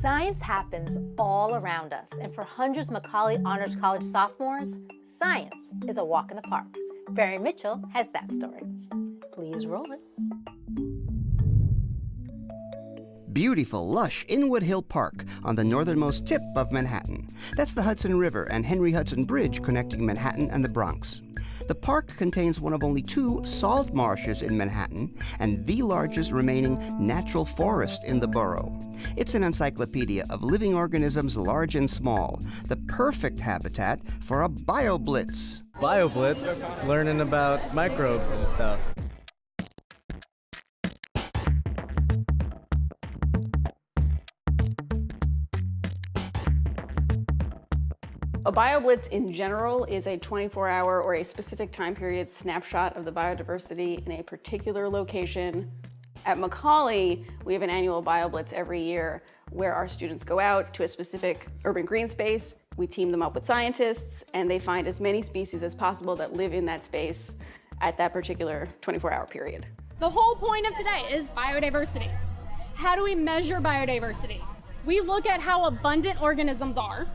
Science happens all around us, and for hundreds of Macaulay Honors College sophomores, science is a walk in the park. Barry Mitchell has that story. Please roll it. Beautiful, lush Inwood Hill Park on the northernmost tip of Manhattan. That's the Hudson River and Henry Hudson Bridge connecting Manhattan and the Bronx. The park contains one of only two salt marshes in Manhattan and the largest remaining natural forest in the borough. It's an encyclopedia of living organisms large and small, the perfect habitat for a bioblitz. BioBlitz, learning about microbes and stuff. A BioBlitz in general is a 24-hour or a specific time period snapshot of the biodiversity in a particular location. At Macaulay, we have an annual BioBlitz every year where our students go out to a specific urban green space. We team them up with scientists and they find as many species as possible that live in that space at that particular 24-hour period. The whole point of today is biodiversity. How do we measure biodiversity? We look at how abundant organisms are,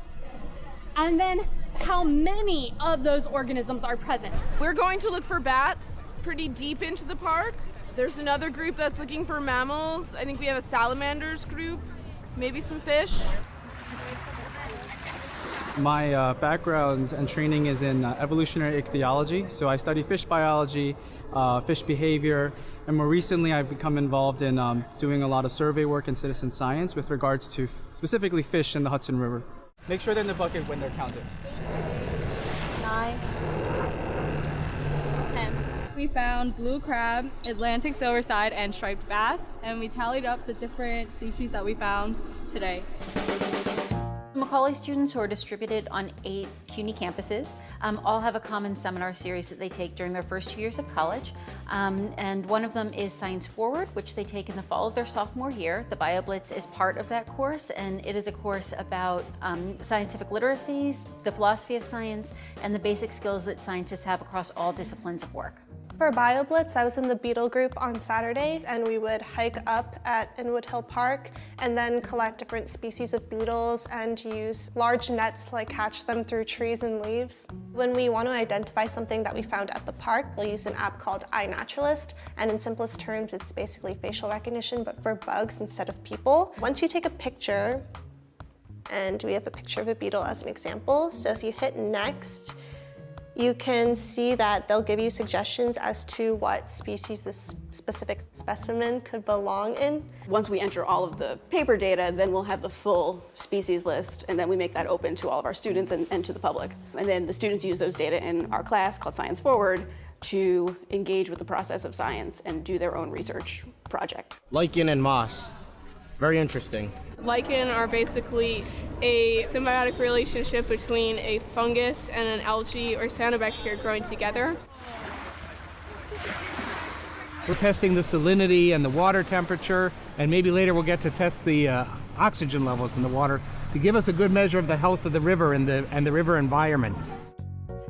and then how many of those organisms are present. We're going to look for bats pretty deep into the park. There's another group that's looking for mammals. I think we have a salamanders group, maybe some fish. My uh, background and training is in uh, evolutionary ichthyology, so I study fish biology, uh, fish behavior, and more recently I've become involved in um, doing a lot of survey work and citizen science with regards to specifically fish in the Hudson River. Make sure they're in the bucket when they're counted. Nine. Ten. We found blue crab, Atlantic silverside, and striped bass, and we tallied up the different species that we found today. Macaulay students who are distributed on eight CUNY campuses um, all have a common seminar series that they take during their first two years of college. Um, and one of them is Science Forward, which they take in the fall of their sophomore year. The BioBlitz is part of that course, and it is a course about um, scientific literacies, the philosophy of science, and the basic skills that scientists have across all disciplines of work. For BioBlitz, I was in the beetle group on Saturdays and we would hike up at Inwood Hill Park and then collect different species of beetles and use large nets to like catch them through trees and leaves. When we want to identify something that we found at the park, we'll use an app called iNaturalist and in simplest terms, it's basically facial recognition but for bugs instead of people. Once you take a picture, and we have a picture of a beetle as an example, so if you hit next, you can see that they'll give you suggestions as to what species this specific specimen could belong in. Once we enter all of the paper data, then we'll have the full species list, and then we make that open to all of our students and, and to the public. And then the students use those data in our class called Science Forward to engage with the process of science and do their own research project. Lichen and moss. Very interesting. Lichen are basically a symbiotic relationship between a fungus and an algae or cyanobacteria growing together. We're testing the salinity and the water temperature, and maybe later we'll get to test the uh, oxygen levels in the water to give us a good measure of the health of the river and the, and the river environment.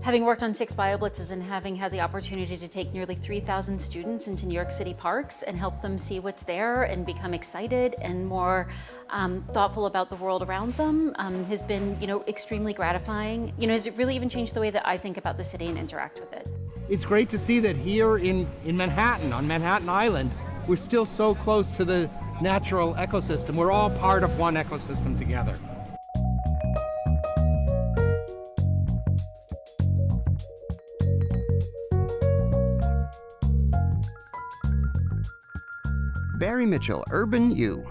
Having worked on six BioBlitzes and having had the opportunity to take nearly 3,000 students into New York City parks and help them see what's there and become excited and more um, thoughtful about the world around them um, has been, you know, extremely gratifying. You know, has it really even changed the way that I think about the city and interact with it? It's great to see that here in, in Manhattan, on Manhattan Island, we're still so close to the natural ecosystem. We're all part of one ecosystem together. Barry Mitchell, Urban U.